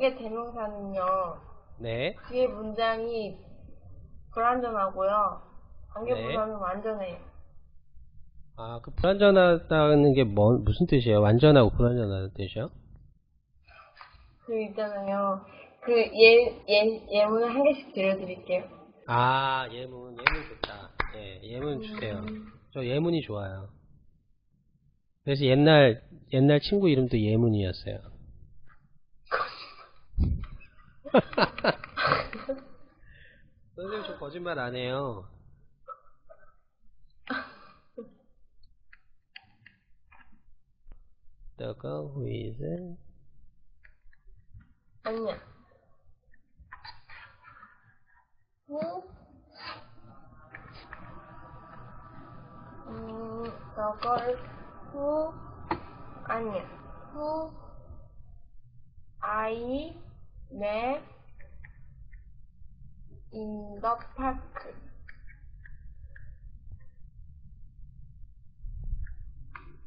관계 대명사는요. 네. 뒤에 문장이 불완전하고요. 관계 네. 부사는 완전해요. 아, 그 불완전하다는 게 뭐, 무슨 뜻이에요? 완전하고 불완전하다는 뜻이요? 그 있잖아요. 그 예, 예, 예문을 한 개씩 들려드릴게요. 아, 예문, 예문 좋다. 예, 예문 주세요. 저 예문이 좋아요. 그래서 옛날, 옛날 친구 이름도 예문이었어요. 선생님 저 거짓말 안 해요. 너가 후이즈 아니야. 후, 음, 저걸 후, 아니야. 후, I met in the park.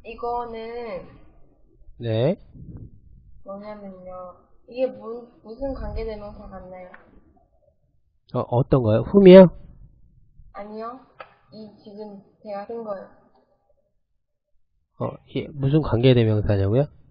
이거는 네. 뭐냐면요. 이게 무, 무슨 관계대명사 같나요? 어, 어떤 거요? 훔이요? 아니요. 이 지금 제가 쓴 거요. 어, 예, 무슨 관계대명사냐고요? 네.